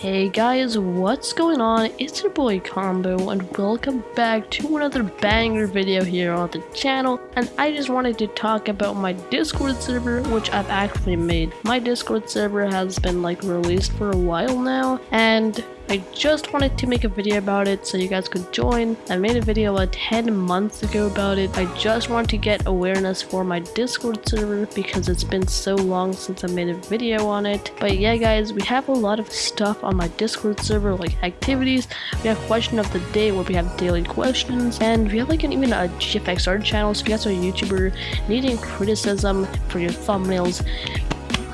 Hey guys, what's going on? It's your boy Combo and welcome back to another banger video here on the channel and I just wanted to talk about my Discord server which I've actually made. My Discord server has been like released for a while now and I just wanted to make a video about it so you guys could join. I made a video like 10 months ago about it. I just want to get awareness for my Discord server because it's been so long since I made a video on it. But yeah guys, we have a lot of stuff on my Discord server like activities. We have question of the day where we have daily questions and we have like an, even a GFX art channel so if you guys are a YouTuber needing criticism for your thumbnails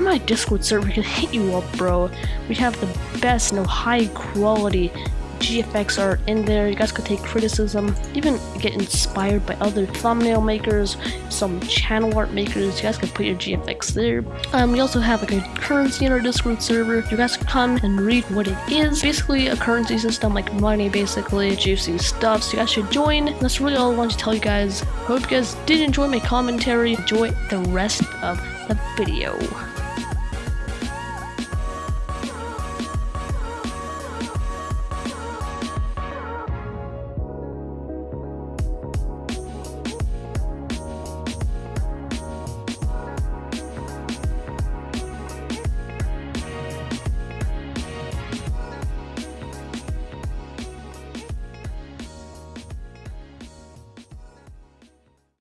my Discord server can hit you up, bro. We have the best, know, high quality GFX art in there. You guys could take criticism, even get inspired by other thumbnail makers, some channel art makers. You guys can put your GFX there. Um, we also have like a currency in our Discord server. You guys can come and read what it is. Basically, a currency system like money, basically juicy stuff. So you guys should join. That's really all I want to tell you guys. Hope you guys did enjoy my commentary. Enjoy the rest of the video.